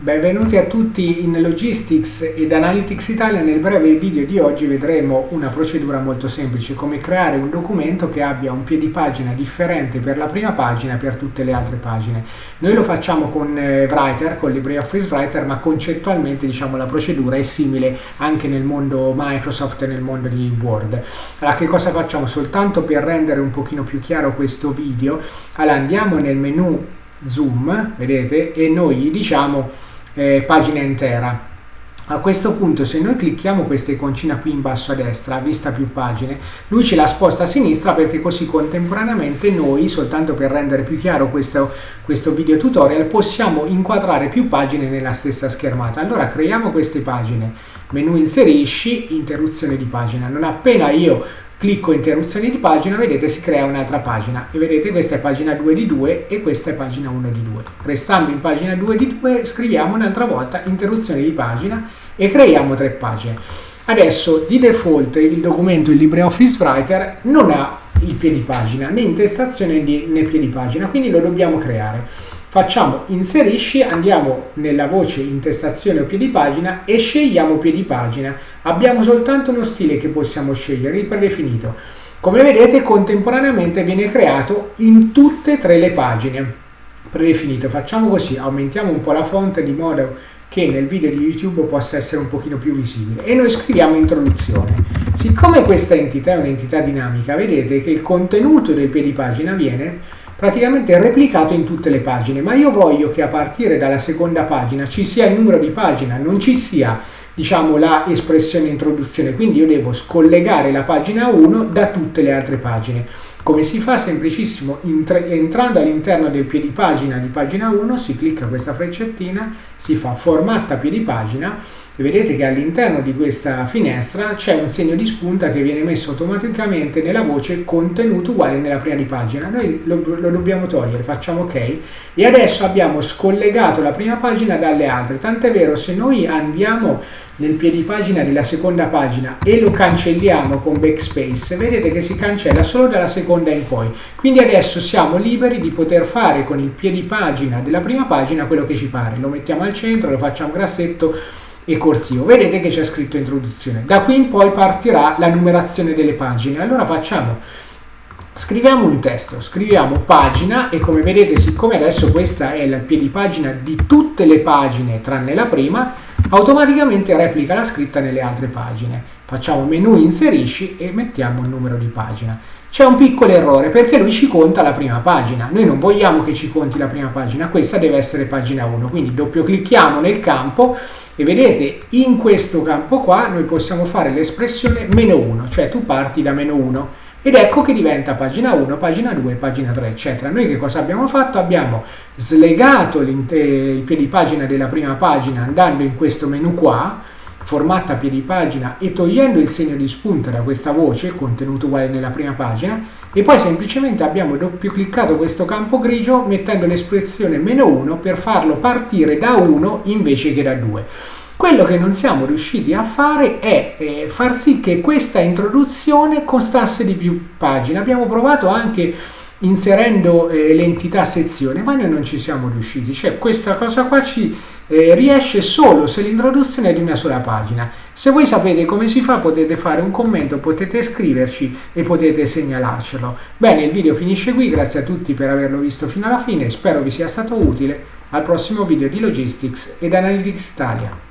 Benvenuti a tutti in Logistics ed Analytics Italia. Nel breve video di oggi vedremo una procedura molto semplice, come creare un documento che abbia un piedipagina differente per la prima pagina e per tutte le altre pagine. Noi lo facciamo con eh, Writer, con LibreOffice Writer, ma concettualmente diciamo, la procedura è simile anche nel mondo Microsoft e nel mondo di Word. Allora che cosa facciamo? Soltanto per rendere un pochino più chiaro questo video, allora andiamo nel menu Zoom, vedete, e noi gli diciamo eh, pagina intera. A questo punto se noi clicchiamo questa iconcina qui in basso a destra, vista più pagine, lui ce la sposta a sinistra perché così contemporaneamente noi, soltanto per rendere più chiaro questo, questo video tutorial, possiamo inquadrare più pagine nella stessa schermata. Allora creiamo queste pagine, menu inserisci, interruzione di pagina. Non appena io clicco interruzioni di pagina, vedete si crea un'altra pagina e vedete questa è pagina 2 di 2 e questa è pagina 1 di 2. Restando in pagina 2 di 2 scriviamo un'altra volta interruzione di pagina e creiamo tre pagine. Adesso di default il documento in LibreOffice Writer non ha il piedi pagina né intestazione né piedi pagina, quindi lo dobbiamo creare facciamo inserisci, andiamo nella voce intestazione o piedi pagina e scegliamo piedi pagina. Abbiamo soltanto uno stile che possiamo scegliere, il predefinito. Come vedete contemporaneamente viene creato in tutte e tre le pagine predefinito. Facciamo così, aumentiamo un po' la fonte di modo che nel video di YouTube possa essere un pochino più visibile e noi scriviamo introduzione. Siccome questa entità è un'entità dinamica, vedete che il contenuto del piedi pagina viene praticamente replicato in tutte le pagine, ma io voglio che a partire dalla seconda pagina ci sia il numero di pagina, non ci sia diciamo la espressione introduzione, quindi io devo scollegare la pagina 1 da tutte le altre pagine. Come si fa? Semplicissimo, entrando all'interno del piedipagina di pagina 1 si clicca questa freccettina, si fa formatta piedipagina e vedete che all'interno di questa finestra c'è un segno di spunta che viene messo automaticamente nella voce contenuto uguale nella prima di pagina. Noi lo, lo dobbiamo togliere, facciamo ok e adesso abbiamo scollegato la prima pagina dalle altre, tant'è vero se noi andiamo nel piedipagina della seconda pagina e lo cancelliamo con backspace, vedete che si cancella solo dalla seconda in poi. Quindi adesso siamo liberi di poter fare con il piedipagina della prima pagina quello che ci pare. Lo mettiamo al centro, lo facciamo grassetto e corsivo. Vedete che c'è scritto introduzione. Da qui in poi partirà la numerazione delle pagine. Allora facciamo, scriviamo un testo, scriviamo pagina e come vedete siccome adesso questa è il piedipagina di tutte le pagine tranne la prima, automaticamente replica la scritta nelle altre pagine. Facciamo menu inserisci e mettiamo il numero di pagina. C'è un piccolo errore perché lui ci conta la prima pagina. Noi non vogliamo che ci conti la prima pagina, questa deve essere pagina 1. Quindi doppio clicchiamo nel campo e vedete in questo campo qua noi possiamo fare l'espressione meno 1, cioè tu parti da meno 1 ed ecco che diventa pagina 1, pagina 2, pagina 3 eccetera. Noi che cosa abbiamo fatto? Abbiamo slegato il piedi pagina della prima pagina andando in questo menu qua formata a piedi pagina e togliendo il segno di spunta da questa voce, contenuto uguale nella prima pagina, e poi semplicemente abbiamo doppio cliccato questo campo grigio mettendo l'espressione meno 1 per farlo partire da 1 invece che da 2. Quello che non siamo riusciti a fare è eh, far sì che questa introduzione costasse di più pagine. Abbiamo provato anche inserendo eh, l'entità sezione, ma noi non ci siamo riusciti. Cioè questa cosa qua ci eh, riesce solo se l'introduzione è di una sola pagina. Se voi sapete come si fa potete fare un commento, potete scriverci e potete segnalarcelo. Bene, il video finisce qui, grazie a tutti per averlo visto fino alla fine, spero vi sia stato utile. Al prossimo video di Logistics ed Analytics Italia.